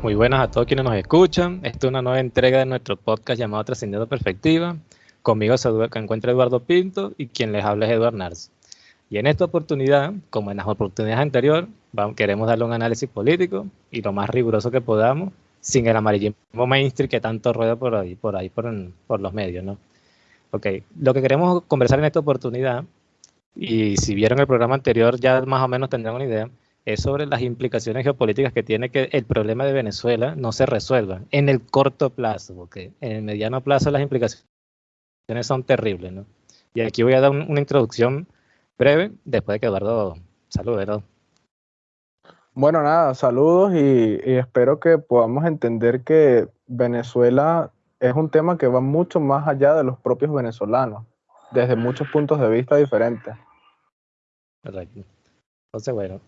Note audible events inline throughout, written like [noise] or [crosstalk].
Muy buenas a todos quienes nos escuchan. Esta es una nueva entrega de nuestro podcast llamado Trascendiendo Perspectiva. Conmigo se encuentra Eduardo Pinto y quien les habla es Eduardo Nars. Y en esta oportunidad, como en las oportunidades anteriores, queremos darle un análisis político y lo más riguroso que podamos, sin el amarillismo mainstream que tanto rueda por ahí, por ahí, por, por los medios, ¿no? Ok, lo que queremos conversar en esta oportunidad, y si vieron el programa anterior ya más o menos tendrán una idea, es sobre las implicaciones geopolíticas que tiene que el problema de Venezuela no se resuelva en el corto plazo, porque en el mediano plazo las implicaciones son terribles, ¿no? Y aquí voy a dar una introducción breve, después de que Eduardo salude, ¿no? Bueno, nada, saludos y, espero que podamos entender que Venezuela es un tema que va mucho más allá de los propios venezolanos, desde muchos puntos de vista diferentes. Correcto. Entonces, bueno,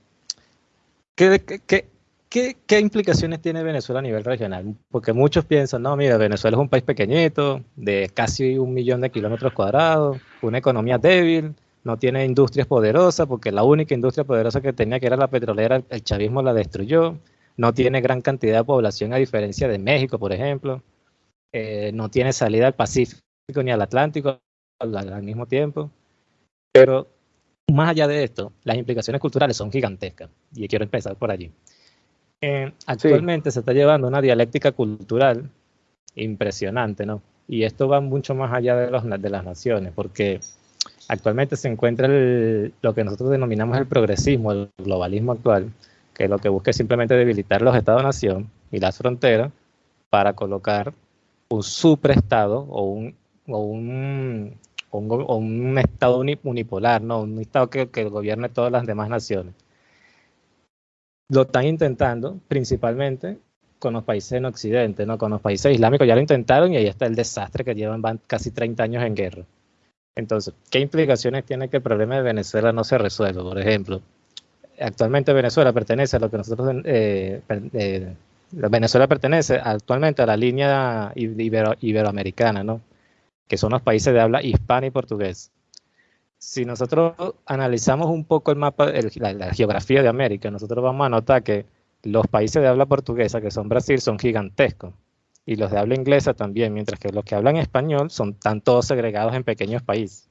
¿qué, implicaciones tiene Venezuela a nivel regional? Porque muchos piensan, no, mira, Venezuela es un país pequeñito, de casi un millón de kilómetros cuadrados, una economía débil, no tiene industrias poderosas, porque la única industria poderosa que tenía, que era la petrolera, el chavismo la destruyó, no tiene gran cantidad de población a diferencia de México, por ejemplo, eh, no tiene salida al Pacífico ni al Atlántico al mismo tiempo, pero más allá de esto, las implicaciones culturales son gigantescas y quiero empezar por allí. Eh, actualmente se está llevando una dialéctica cultural impresionante, ¿no? Y esto va mucho más allá de, los, de las naciones, porque actualmente se encuentra lo que nosotros denominamos el progresismo, el globalismo actual, que lo que busca es simplemente debilitar los estados-nación y las fronteras para colocar un superestado o un, o un o un, Estado unipolar, ¿no? un Estado que, que gobierne todas las demás naciones. Lo están intentando principalmente con los países en Occidente, ¿no? con los países islámicos ya lo intentaron y ahí está el desastre que llevan casi 30 años en guerra. Entonces, ¿qué implicaciones tiene que el problema de Venezuela no se resuelva? Por ejemplo, actualmente Venezuela pertenece a lo que nosotros... Eh, eh, Venezuela pertenece actualmente a la línea iberoamericana, ¿no? Que son los países de habla hispana y portugués. Si nosotros analizamos un poco el mapa, la, geografía de América, nosotros vamos a notar que los países de habla portuguesa, que son Brasil, son gigantescos. Y los de habla inglesa también, mientras que los que hablan español son tan todos segregados en pequeños países.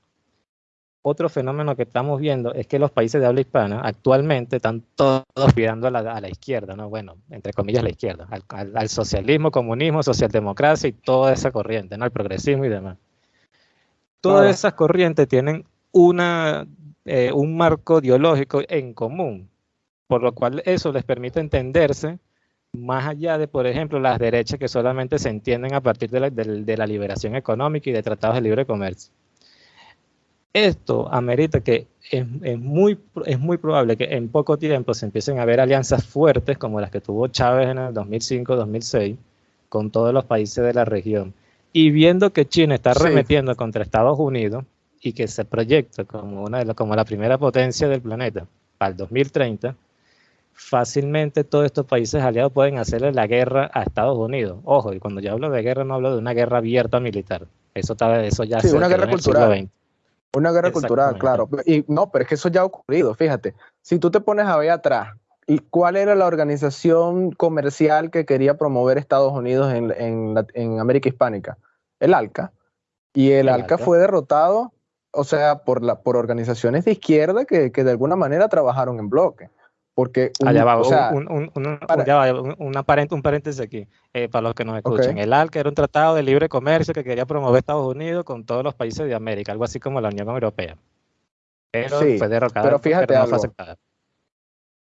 Otro fenómeno que estamos viendo es que los países de habla hispana actualmente están todos mirando a la, izquierda, ¿no? Bueno, entre comillas la izquierda, al, al socialismo, comunismo, socialdemocracia y toda esa corriente, ¿no? El progresismo y demás. Todas esas corrientes tienen una, eh, un marco ideológico en común, por lo cual eso les permite entenderse más allá de, por ejemplo, las derechas que solamente se entienden a partir de la, de, la liberación económica y de tratados de libre comercio. Esto amerita que es, es, muy, es muy probable que en poco tiempo se empiecen a ver alianzas fuertes como las que tuvo Chávez en el 2005-2006 con todos los países de la región y viendo que China está remetiendo contra Estados Unidos y que se proyecta como, una de como la primera potencia del planeta para el 2030, fácilmente todos estos países aliados pueden hacerle la guerra a Estados Unidos. Ojo, y cuando yo hablo de guerra no hablo de una guerra abierta militar. Eso, está, eso ya sí, una guerra cultural. Una guerra cultural, claro. Y no, pero es que eso ya ha ocurrido, fíjate. Si tú te pones a ver atrás, ¿y cuál era la organización comercial que quería promover Estados Unidos en, en América Hispánica? el ALCA, y el, ALCA, fue derrotado, o sea, por, la, por organizaciones de izquierda que, de alguna manera trabajaron en bloque. Porque un, Allá va, un, un, paréntesis aquí, eh, para los que nos escuchan. El ALCA era un tratado de libre comercio que quería promover Estados Unidos con todos los países de América, algo así como la Unión Europea. Pero fue derrocada, pero fíjate algo.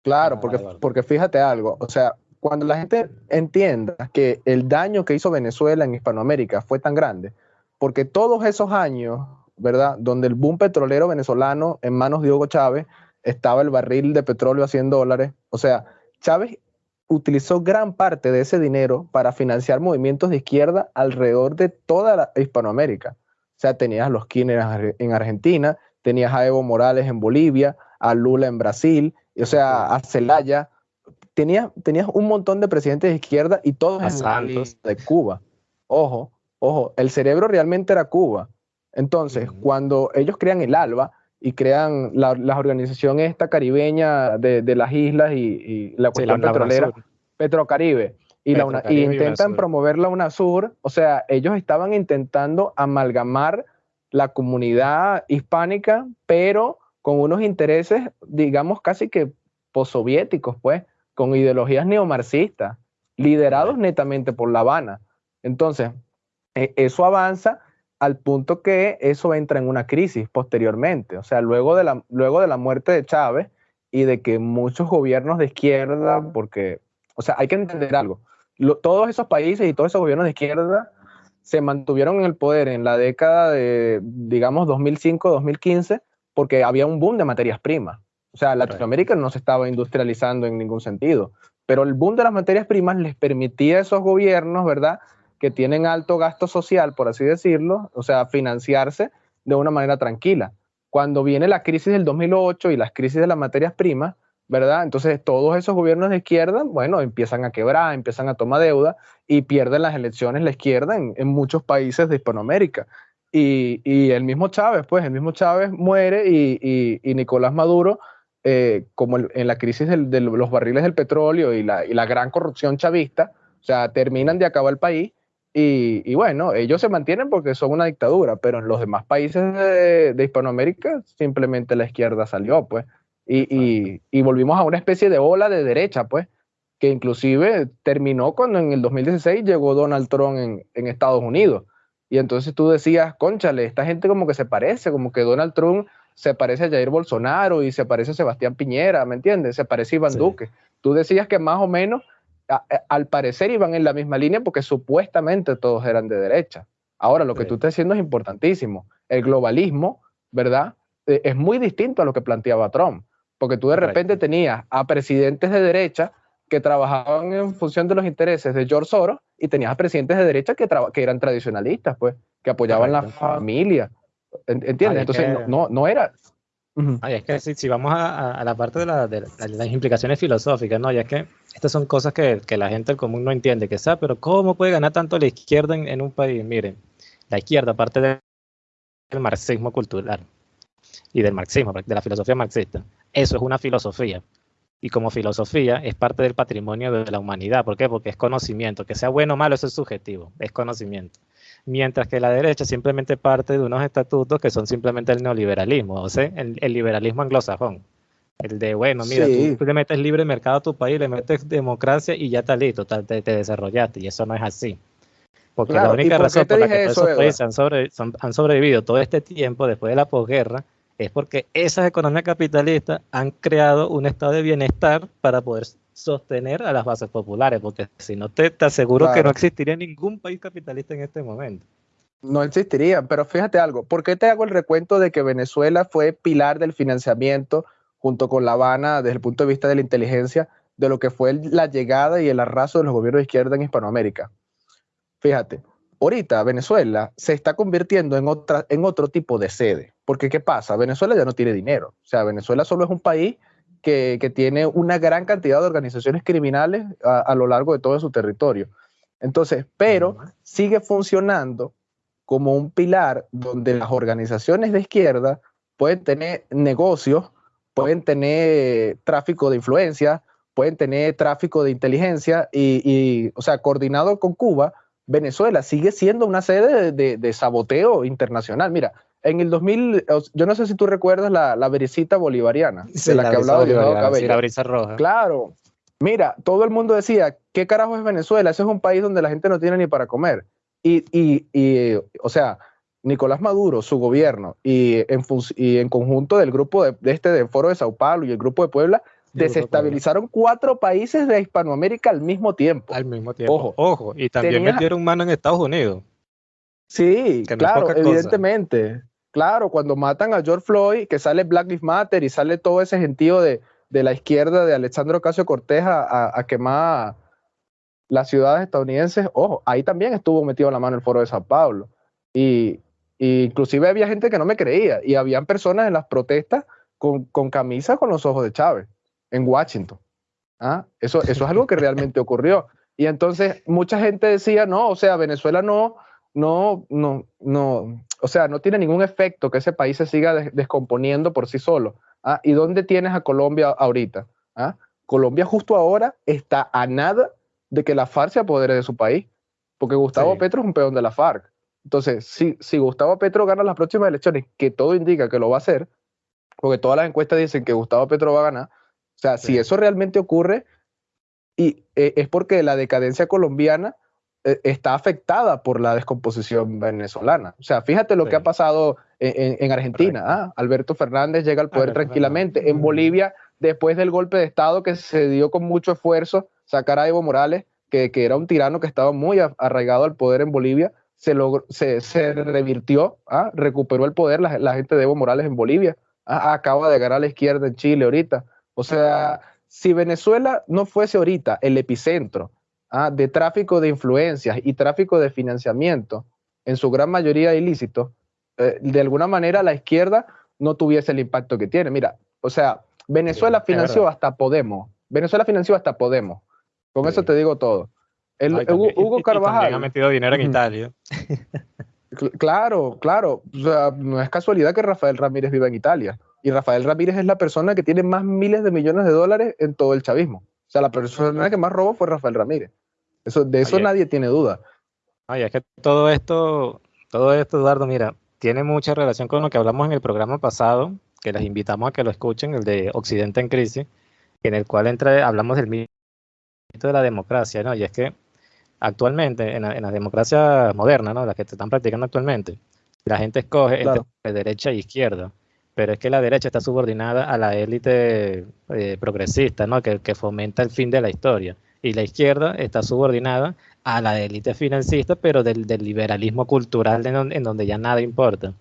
Claro, porque, porque fíjate algo, o sea, cuando la gente entienda que el daño que hizo Venezuela en Hispanoamérica fue tan grande, porque todos esos años, ¿verdad? Donde el boom petrolero venezolano en manos de Hugo Chávez estaba el barril de petróleo a 100 dólares, o sea, Chávez utilizó gran parte de ese dinero para financiar movimientos de izquierda alrededor de toda la Hispanoamérica. O sea, tenías a los Kirchner en Argentina, tenías a Evo Morales en Bolivia, a Lula en Brasil, o sea, a Celaya, tenías, un montón de presidentes de izquierda y todos en de Cuba. Ojo, ojo, el cerebro realmente era Cuba. Entonces, cuando ellos crean el ALBA y crean la, organización esta caribeña de, las islas y, la cuestión petrolera, Petrocaribe, y, la y intentan promover la UNASUR, o sea, ellos estaban intentando amalgamar la comunidad hispánica, pero con unos intereses, digamos, casi que postsoviéticos, pues, con ideologías neomarxistas, liderados netamente por La Habana. Entonces, e, eso avanza al punto que eso entra en una crisis posteriormente. O sea, luego de la, luego de la muerte de Chávez y de que muchos gobiernos de izquierda, porque, o sea, hay que entender algo, todos esos países y todos esos gobiernos de izquierda se mantuvieron en el poder en la década de, digamos, 2005-2015, porque había un boom de materias primas. O sea, Latinoamérica no se estaba industrializando en ningún sentido, pero el boom de las materias primas les permitía a esos gobiernos, ¿verdad?, que tienen alto gasto social, por así decirlo, o sea, financiarse de una manera tranquila. Cuando viene la crisis del 2008 y las crisis de las materias primas, ¿verdad? Entonces todos esos gobiernos de izquierda, bueno, empiezan a quebrar, empiezan a tomar deuda y pierden las elecciones la izquierda en, muchos países de Hispanoamérica. Y, el mismo Chávez, pues el mismo Chávez muere y, Nicolás Maduro, eh, como en la crisis de los barriles del petróleo y la, la, gran corrupción chavista, o sea, terminan de acabar el país. Y, bueno, ellos se mantienen porque son una dictadura, pero en los demás países de, Hispanoamérica simplemente la izquierda salió, pues. Y, volvimos a una especie de ola de derecha, pues, que inclusive terminó cuando en el 2016 llegó Donald Trump en, Estados Unidos. Y entonces tú decías, conchale, esta gente como que se parece, como que Donald Trump se parece a Jair Bolsonaro y se parece a Sebastián Piñera, ¿me entiendes? Se parece a Iván Duque. Tú decías que más o menos, al parecer iban en la misma línea porque supuestamente todos eran de derecha. Ahora, lo que tú estás diciendo es importantísimo. El globalismo, ¿verdad? E, es muy distinto a lo que planteaba Trump. Porque tú de repente tenías a presidentes de derecha que trabajaban en función de los intereses de George Soros y tenías a presidentes de derecha que, que eran tradicionalistas, pues, que apoyaban la familia. ¿Entiendes? Entonces, no, no, era. es que si, vamos a, la parte de, las implicaciones filosóficas, ¿no? Y es que estas son cosas que, la gente común no entiende, que sabe, pero ¿cómo puede ganar tanto la izquierda en, en un país? Miren, la izquierda, aparte del marxismo cultural y del marxismo, de la filosofía marxista, eso es una filosofía. Y como filosofía es parte del patrimonio de la humanidad. ¿Por qué? Porque es conocimiento. Que sea bueno o malo, eso es subjetivo. Es conocimiento. Mientras que la derecha simplemente parte de unos estatutos que son simplemente el neoliberalismo, o sea, el, liberalismo anglosajón. El de, bueno, mira, tú le metes libre mercado a tu país, le metes democracia y ya está listo, te, desarrollaste. Y eso no es así. Porque la única razón por la que esos países han, han sobrevivido todo este tiempo después de la posguerra es porque esas economías capitalistas han creado un estado de bienestar para poder sostener a las bases populares, porque si no te, aseguro que no existiría ningún país capitalista en este momento. No existiría, pero fíjate algo, ¿por qué te hago el recuento de que Venezuela fue pilar del financiamiento junto con La Habana desde el punto de vista de la inteligencia de lo que fue la llegada y el arraso de los gobiernos de izquierda en Hispanoamérica? Fíjate, ahorita Venezuela se está convirtiendo en, otra, en otro tipo de sede. Porque ¿qué pasa? Venezuela ya no tiene dinero. O sea, Venezuela solo es un país que, tiene una gran cantidad de organizaciones criminales a, lo largo de todo su territorio. Entonces, pero sigue funcionando como un pilar donde las organizaciones de izquierda pueden tener negocios, pueden tener tráfico de influencia, pueden tener tráfico de inteligencia y, y o sea, coordinado con Cuba, Venezuela sigue siendo una sede de, saboteo internacional. Mira, en el 2000, yo no sé si tú recuerdas la, la bolivariana, de la, que hablaba Sí, la brisa roja. Claro. Mira, todo el mundo decía, ¿qué carajo es Venezuela? Ese es un país donde la gente no tiene ni para comer. Y, y, y o sea, Nicolás Maduro, su gobierno, y en, y en conjunto del grupo de, de este de Foro de Sao Paulo y el grupo de Puebla, desestabilizaron cuatro países de Hispanoamérica al mismo tiempo. Al mismo tiempo. Ojo, ojo. Y también metieron mano en Estados Unidos. Sí, claro, evidentemente. Claro, cuando matan a George Floyd, que sale Black Lives Matter y sale todo ese gentío de, la izquierda de Alexandro Ocasio Cortés a, quemar las ciudades estadounidenses, ojo, ahí también estuvo metido la mano el foro de San Pablo. Y, inclusive había gente que no me creía y habían personas en las protestas con, con camisas con los ojos de Chávez en Washington. ¿Ah? Eso, eso es algo que [laughs] realmente ocurrió. Y entonces mucha gente decía, no, o sea, Venezuela no, no, no, no, o sea, no tiene ningún efecto que ese país se siga descomponiendo por sí solo. ¿Ah? ¿Y dónde tienes a Colombia ahorita? ¿Ah? Colombia justo ahora está a nada de que la FARC se apodere de su país, porque Gustavo Petro es un peón de la FARC. Entonces, si, si Gustavo Petro gana las próximas elecciones, que todo indica que lo va a hacer, porque todas las encuestas dicen que Gustavo Petro va a ganar, o sea, si eso realmente ocurre, y eh, es porque la decadencia colombiana eh, está afectada por la descomposición venezolana. O sea, fíjate lo que ha pasado en, Argentina. Ah, Alberto Fernández llega al poder tranquilamente. En Bolivia, después del golpe de Estado que se dio con mucho esfuerzo, sacar a Evo Morales, que, era un tirano que estaba muy arraigado al poder en Bolivia, se, logró, se, revirtió, ah, recuperó el poder la, gente de Evo Morales en Bolivia. Ah, acaba de ganar a la izquierda en Chile ahorita. O sea, si Venezuela no fuese ahorita el epicentro Ah, de tráfico de influencias y tráfico de financiamiento, en su gran mayoría ilícito, eh, de alguna manera la izquierda no tuviese el impacto que tiene. Mira, o sea, Venezuela financió hasta Podemos. Venezuela financió hasta Podemos. Con eso te digo todo. Hugo, Carvajal. ha metido dinero en Italia. Claro, claro. no es casualidad que Rafael Ramírez viva en Italia. Y Rafael Ramírez es la persona que tiene más miles de millones de dólares en todo el chavismo. O sea, la persona que más robó fue Rafael Ramírez. Eso, de eso nadie tiene duda. Oye, es que todo esto, todo esto, Eduardo, mira, tiene mucha relación con lo que hablamos en el programa pasado, que les invitamos a que lo escuchen, el de Occidente en Crisis, en el cual entra, hablamos del mito de la democracia, ¿no? Y es que actualmente, en la, democracia moderna, ¿no? La que se están practicando actualmente, la gente escoge entre derecha e izquierda, pero es que la derecha está subordinada a la élite eh, progresista, ¿no? Que, que fomenta el fin de la historia y la izquierda está subordinada a la élite financista, pero del, liberalismo cultural en donde, ya nada importa.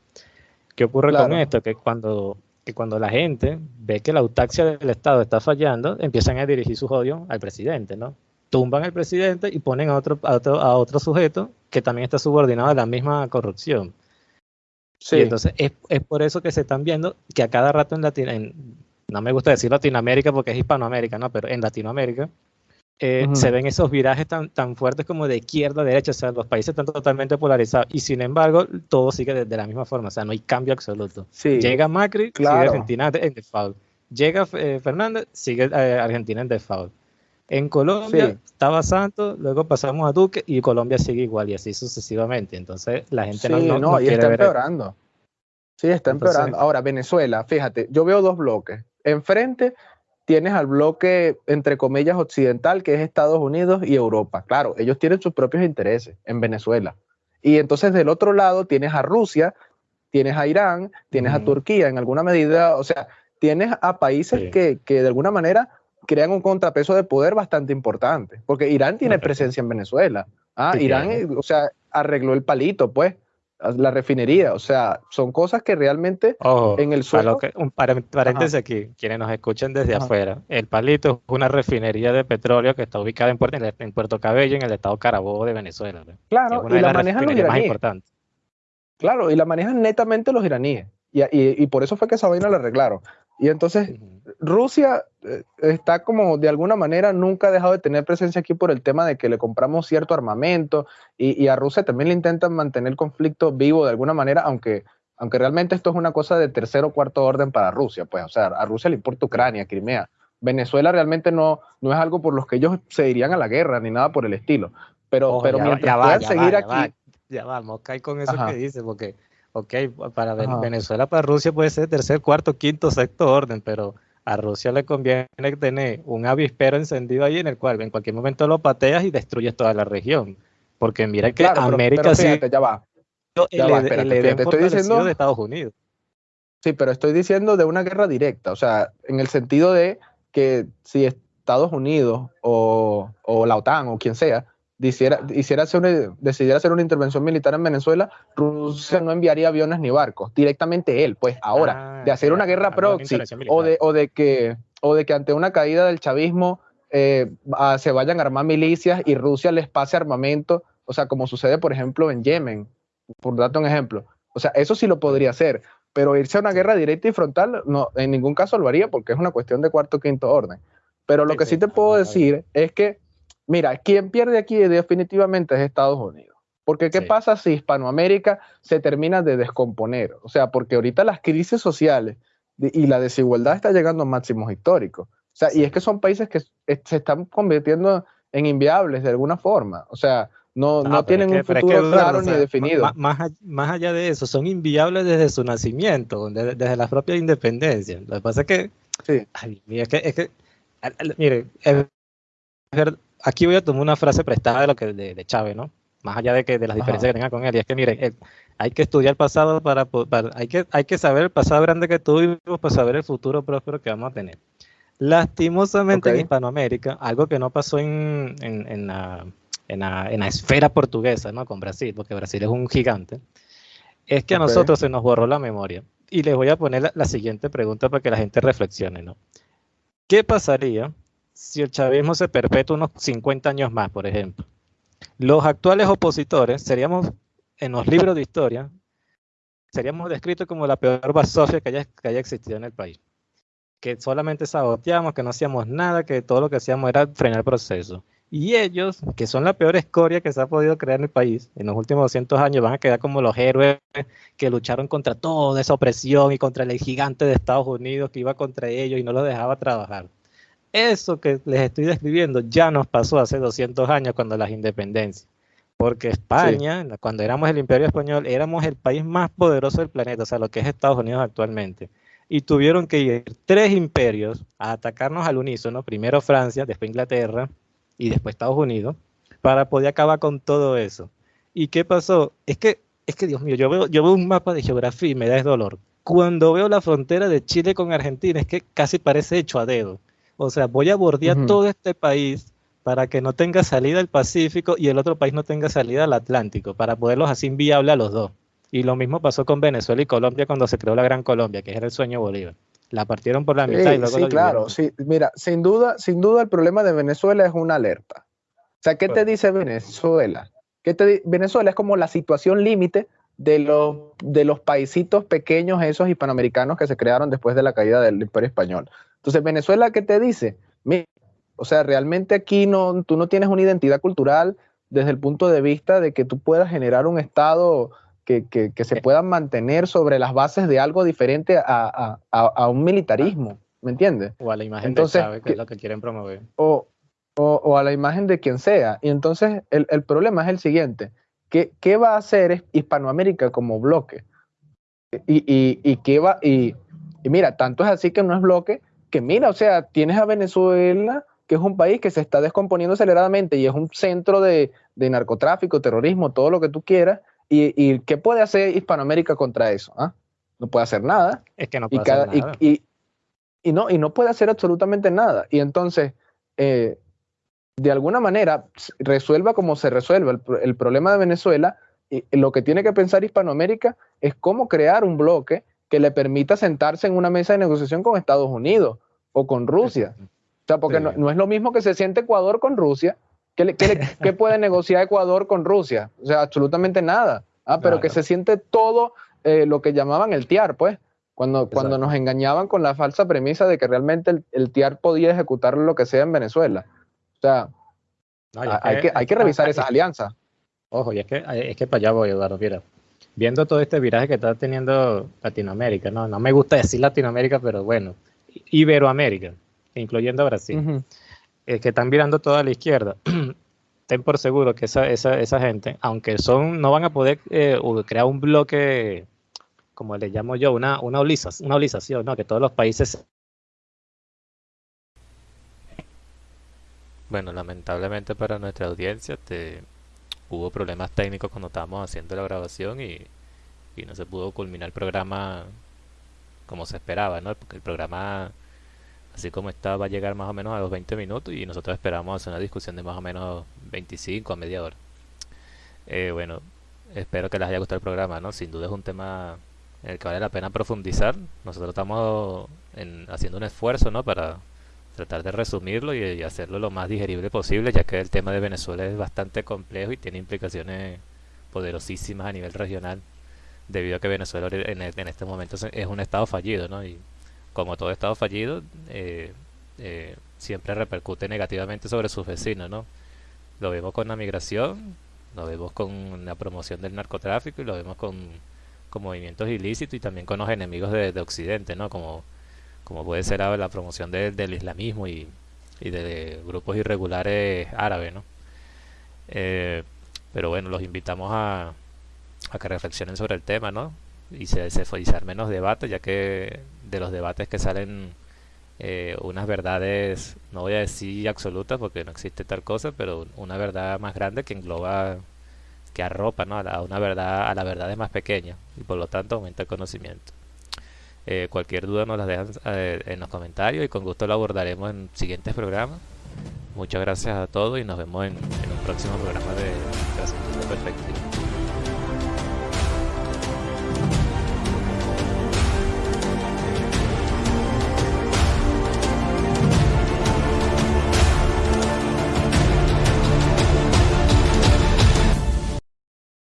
¿Qué ocurre con esto? Que cuando, que cuando la gente ve que la autaxia del Estado está fallando, empiezan a dirigir sus odios al presidente, ¿no? Tumban al presidente y ponen a otro, a otro, sujeto que también está subordinado a la misma corrupción. Sí. Y entonces es, por eso que se están viendo que a cada rato en Latinoamérica, no me gusta decir Latinoamérica porque es Hispanoamérica, ¿no? Pero en Latinoamérica eh, se ven esos virajes tan, tan fuertes como de izquierda a derecha, o sea, los países están totalmente polarizados y sin embargo todo sigue de, la misma forma, o sea, no hay cambio absoluto. Llega Macri, sigue Argentina en default. Llega eh, Fernández, sigue eh, Argentina en default. En Colombia estaba Santos, luego pasamos a Duque y Colombia sigue igual y así sucesivamente. Entonces la gente no, no, no, y está empeorando. Sí, está empeorando. Ahora, Venezuela, fíjate, yo veo dos bloques. Enfrente tienes al bloque, entre comillas, occidental, que es Estados Unidos y Europa. Claro, ellos tienen sus propios intereses en Venezuela. Y entonces del otro lado tienes a Rusia, tienes a Irán, tienes a Turquía en alguna medida, o sea, tienes a países que, que, de alguna manera crean un contrapeso de poder bastante importante, porque Irán tiene presencia en Venezuela. Ah, Irán, o sea, arregló el palito, pues la refinería. O sea, son cosas que realmente en el suelo. un paréntesis aquí, quienes nos escuchen desde afuera. El Palito es una refinería de petróleo que está ubicada en Puerto, en Puerto Cabello, en el estado Carabobo de Venezuela. Claro, y la manejan los iraníes. Claro, y la manejan netamente los iraníes. Y, y, por eso fue que esa vaina la arreglaron. Y entonces Rusia eh, está como de alguna manera nunca ha dejado de tener presencia aquí por el tema de que le compramos cierto armamento y, a Rusia también le intentan mantener el conflicto vivo de alguna manera, aunque, aunque realmente esto es una cosa de tercer o cuarto orden para Rusia, pues, o sea, a Rusia le importa Ucrania, Crimea. Venezuela realmente no, no es algo por los que ellos se irían a la guerra ni nada por el estilo. Pero, pero mientras puedan seguir aquí. ya vamos, cae con eso que dice, porque ok, para Venezuela, para Rusia puede ser tercer, cuarto, quinto, sexto orden, pero a Rusia le conviene tener un avispero encendido ahí en el cual en cualquier momento lo pateas y destruyes toda la región. Porque mira que América sí. Ya va. Ya va, espérate, estoy diciendo de Estados Unidos. Sí, pero estoy diciendo de una guerra directa, o sea, en el sentido de que si Estados Unidos o, o la OTAN o quien sea hiciera, hacer decidiera hacer una intervención militar en Venezuela, Rusia no enviaría aviones ni barcos, directamente él. Pues ahora, de hacer una guerra proxy o de, o, de que, o de que ante una caída del chavismo eh, se vayan a armar milicias y Rusia les pase armamento, o sea, como sucede, por ejemplo, en Yemen, por darte un ejemplo. O sea, eso sí lo podría hacer, pero irse a una guerra directa y frontal, no, en ningún caso lo haría porque es una cuestión de cuarto o quinto orden. Pero lo que sí te puedo decir es que Mira, quien pierde aquí definitivamente es Estados Unidos. Porque ¿qué pasa si Hispanoamérica se termina de descomponer? O sea, porque ahorita las crisis sociales y la desigualdad está llegando a máximos históricos. O sea, y es que son países que se están convirtiendo en inviables de alguna forma. O sea, no, no, tienen un futuro claro ni definido. Más, más, allá de eso, son inviables desde su nacimiento, desde, la propia independencia. Lo que pasa es que, sí. es que, es que mire, aquí voy a tomar una frase prestada de lo que de, Chávez, ¿no? Más allá de que de las diferencias que tenga con él, y es que mire, hay que estudiar el pasado para, hay que hay que saber el pasado grande que tuvimos para saber el futuro próspero que vamos a tener. Lastimosamente en Hispanoamérica, algo que no pasó en, en la en la, en la, esfera portuguesa, ¿no? Con Brasil, porque Brasil es un gigante, es que a nosotros se nos borró la memoria. Y les voy a poner la, siguiente pregunta para que la gente reflexione, ¿no? ¿Qué pasaría si el chavismo se perpetúa unos 50 años más, por ejemplo? Los actuales opositores seríamos, en los libros de historia, seríamos descritos como la peor basofia que haya, que haya existido en el país. Que solamente saboteamos, que no hacíamos nada, que todo lo que hacíamos era frenar el proceso. Y ellos, que son la peor escoria que se ha podido crear en el país en los últimos 200 años, van a quedar como los héroes que lucharon contra toda esa opresión y contra el gigante de Estados Unidos que iba contra ellos y no los dejaba trabajar. Eso que les estoy describiendo ya nos pasó hace 200 años cuando las independencias. Porque España, cuando éramos el imperio español, éramos el país más poderoso del planeta, o sea, lo que es Estados Unidos actualmente. Y tuvieron que ir tres imperios a atacarnos al unísono, primero Francia, después Inglaterra, y después Estados Unidos, para poder acabar con todo eso. ¿Y qué pasó? Es que, es que Dios mío, yo veo, yo veo un mapa de geografía y me da dolor. Cuando veo la frontera de Chile con Argentina, es que casi parece hecho a dedo. O sea, voy a bordear todo este país para que no tenga salida al Pacífico y el otro país no tenga salida al Atlántico, para poderlos así inviable a los dos. Y lo mismo pasó con Venezuela y Colombia cuando se creó la Gran Colombia, que era el sueño Bolívar la partieron por la mitad y luego Sí, claro, sí. Mira, sin duda, sin duda el problema de Venezuela es una alerta. O sea, ¿qué te dice Venezuela? ¿Qué te Venezuela es como la situación límite de los, de los paisitos pequeños, esos hispanoamericanos que se crearon después de la caída del Imperio Español. Entonces, Venezuela, ¿qué te dice? Mira, o sea, realmente aquí no, tú no tienes una identidad cultural desde el punto de vista de que tú puedas generar un Estado que, que, se puedan mantener sobre las bases de algo diferente a, a, a un militarismo, ¿me entiendes? O a la imagen entonces, de Chávez, que es lo que quieren promover. O, o, o, a la imagen de quien sea. Y entonces el, el problema es el siguiente, ¿qué, ¿qué, va a hacer Hispanoamérica como bloque? Y, y, y, qué va, y, y mira, tanto es así que no es bloque, que mira, o sea, tienes a Venezuela que es un país que se está descomponiendo aceleradamente y es un centro de, de narcotráfico, terrorismo, todo lo que tú quieras, ¿Y, qué puede hacer Hispanoamérica contra eso? ¿Ah? No puede hacer nada. Es que no puede hacer nada. Y, no, y no puede hacer absolutamente nada. Y entonces, eh, de alguna manera, resuelva como se resuelva el, problema de Venezuela, y lo que tiene que pensar Hispanoamérica es cómo crear un bloque que le permita sentarse en una mesa de negociación con Estados Unidos o con Rusia. O sea, porque no, no, es lo mismo que se siente Ecuador con Rusia [laughs] ¿Qué, puede negociar Ecuador con Rusia? O sea, absolutamente nada. Ah, pero que se siente todo eh, lo que llamaban el TIAR, pues, cuando, cuando nos engañaban con la falsa premisa de que realmente el, TIAR podía ejecutar lo que sea en Venezuela. O sea, hay, que, hay que revisar esas alianzas. Ojo, y es que, es que para allá voy, Eduardo, mira. Viendo todo este viraje que está teniendo Latinoamérica, no, no me gusta decir Latinoamérica, pero bueno, Iberoamérica, incluyendo a Brasil. Eh, que están mirando toda la izquierda, [clears throat] ten por seguro que esa, esa, esa gente, aunque son, no van a poder eh, crear un bloque, como le llamo yo, una, una, olización, una olización, ¿no? que todos los países... Bueno, lamentablemente para nuestra audiencia te, hubo problemas técnicos cuando estábamos haciendo la grabación y, y no se pudo culminar el programa como se esperaba, ¿no? Porque el programa así como está, va a llegar más o menos a los 20 minutos y nosotros esperamos hacer una discusión de más o menos 25 a media hora. Eh, bueno, espero que les haya gustado el programa, ¿no? Sin duda es un tema en el que vale la pena profundizar. Nosotros estamos haciendo un esfuerzo, ¿no? Para tratar de resumirlo y, hacerlo lo más digerible posible, ya que el tema de Venezuela es bastante complejo y tiene implicaciones poderosísimas a nivel regional, debido a que Venezuela en, este momento es un estado fallido, ¿no? Y como todo Estado fallido, eh, eh, siempre repercute negativamente sobre sus vecinos, ¿no? Lo vemos con la migración, lo vemos con la promoción del narcotráfico y lo vemos con, movimientos ilícitos y también con los enemigos de, Occidente, ¿no? Como, como puede ser la promoción del islamismo y, de grupos irregulares árabes, ¿no? Eh, pero bueno, los invitamos a, a que reflexionen sobre el tema, ¿no? Y se, se, menos debate, ya que de los debates que salen eh, unas verdades, no voy a decir absolutas porque no existe tal cosa, pero una verdad más grande que engloba, que arropa ¿no? a, una verdad, a la verdad más pequeña y por lo tanto aumenta el conocimiento. Eh, cualquier duda nos las dejan eh, en los comentarios y con gusto lo abordaremos en siguientes programas. Muchas gracias a todos y nos vemos en, un próximo programa de Perfecto.